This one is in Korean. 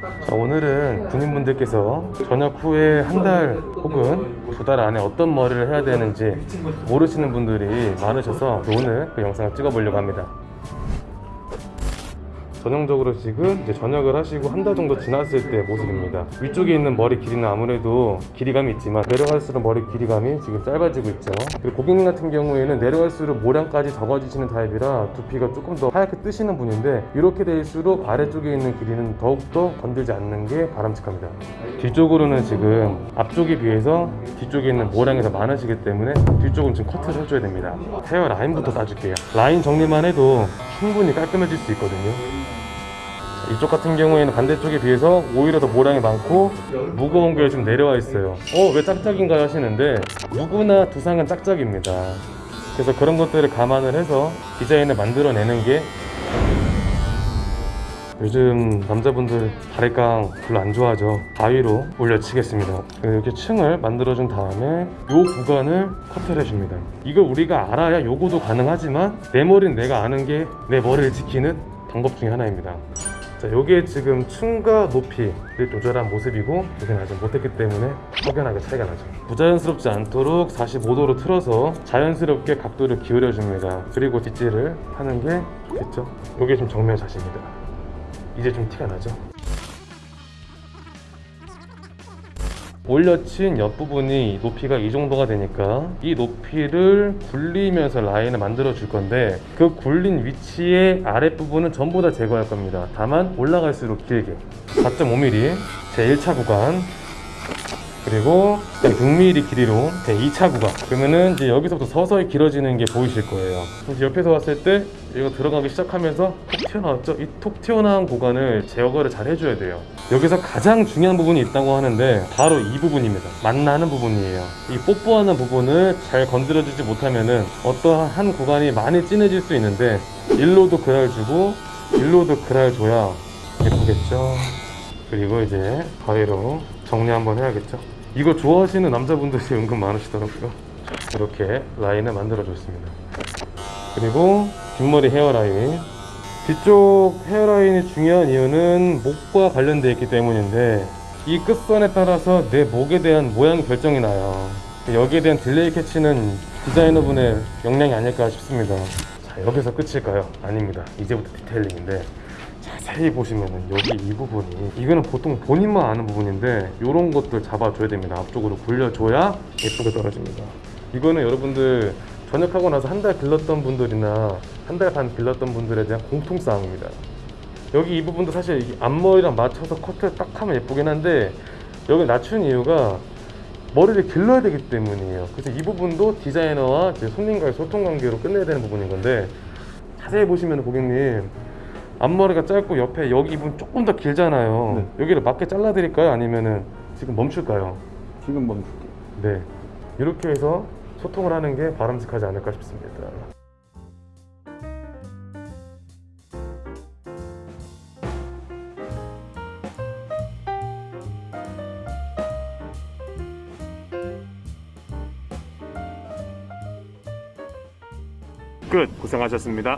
자, 오늘은 군인분들께서 전역 후에 한 달 혹은 두 달 안에 어떤 머리를 해야 되는지 모르시는 분들이 많으셔서 오늘 그 영상을 찍어보려고 합니다. 전형적으로 지금 이제 전역을 하시고 한 달 정도 지났을 때 모습입니다. 위쪽에 있는 머리 길이는 아무래도 길이감이 있지만 내려갈수록 머리 길이감이 지금 짧아지고 있죠. 그리고 고객님 같은 경우에는 내려갈수록 모량까지 적어지시는 타입이라 두피가 조금 더 하얗게 뜨시는 분인데 이렇게 될수록 아래쪽에 있는 길이는 더욱더 건들지 않는 게 바람직합니다. 뒤쪽으로는 지금 앞쪽에 비해서 뒤쪽에 있는 모량이 더 많으시기 때문에 뒤쪽은 지금 커트를 해줘야 됩니다. 헤어 라인부터 따줄게요. 라인 정리만 해도 충분히 깔끔해질 수 있거든요. 이쪽 같은 경우에는 반대쪽에 비해서 오히려 더 모량이 많고 무거운 게좀 내려와 있어요. 어 왜 짝짝인가요? 하시는데 누구나 두상은 짝짝입니다. 그래서 그런 것들을 감안을 해서 디자인을 만들어내는 게 요즘 남자분들 바리깡 별로 안 좋아하죠. 가위로 올려치겠습니다. 이렇게 층을 만들어준 다음에 요 구간을 커트를 해줍니다. 이걸 우리가 알아야 요거도 가능하지만 내 머리는 내가 아는 게 내 머리를 지키는 방법 중에 하나입니다 자, 요게 지금 층과 높이를 조절한 모습이고 여기는 아직 못했기 때문에 확연하게 차이가 나죠. 부자연스럽지 않도록 45도로 틀어서 자연스럽게 각도를 기울여 줍니다. 그리고 뒷질을 하는 게 됐죠? 요게 지금 정면 자세입니다. 이제 좀 티가 나죠 올려친 옆부분이 높이가 이 정도가 되니까 이 높이를 굴리면서 라인을 만들어 줄 건데 그 굴린 위치의 아랫부분은 전부 다 제거할 겁니다. 다만 올라갈수록 길게. 4.5mm 제 1차 구간 그리고 6mm 길이로 제 2차 구간 그러면은 이제 여기서부터 서서히 길어지는 게 보이실 거예요. 이제 옆에서 봤을 때 이거 들어가기 시작하면서 톡 튀어나왔죠? 이 톡 튀어나온 구간을 제거를 잘 해줘야 돼요. 여기서 가장 중요한 부분이 있다고 하는데 바로 이 부분입니다. 만나는 부분이에요. 이 뽀뽀하는 부분을 잘 건드려주지 못하면은 어떠한 한 구간이 많이 진해질 수 있는데 일로도 그랄 주고 일로도 그랄 줘야 예쁘겠죠? 그리고 이제 가위로 정리 한번 해야겠죠 이거 좋아하시는 남자분들이 은근 많으시더라고요. 이렇게 라인을 만들어 줬습니다. 그리고 뒷머리 hairline. 뒤쪽 hairline이 중요한 이유는 목과 관련되어 있기 때문인데 이 끝선에 따라서 내 목에 대한 모양 결정이 나요. 여기에 대한 디테일 캐치는 디자이너분의 역량이 아닐까 싶습니다. 자 여기서 끝일까요? 아닙니다. 이제부터 detailing인데 자세히 보시면은 여기 이 부분이 이거는 보통 본인만 아는 부분인데 이런 것들 잡아줘야 됩니다. 앞쪽으로 굴려줘야 예쁘게 떨어집니다. 이거는 여러분들 전역하고 나서 한 달 길렀던 분들이나 한 달 반 길렀던 분들에 대한 공통사항입니다. 여기 이 부분도 사실 이 앞머리랑 맞춰서 커트를 딱 하면 예쁘긴 한데 여기 낮춘 이유가 머리를 길러야 되기 때문이에요. 그래서 이 부분도 디자이너와 손님과의 소통 관계로 끝내야 되는 부분인 건데 자세히 보시면 고객님 앞머리가 짧고 옆에 여기 부분 조금 더 길잖아요. 여기를 맞게 잘라 드릴까요? 아니면은 지금 멈출까요? 지금 멈출게요. 네. 이렇게 해서 소통을 하는 게 바람직하지 않을까 싶습니다. 끝. 고생하셨습니다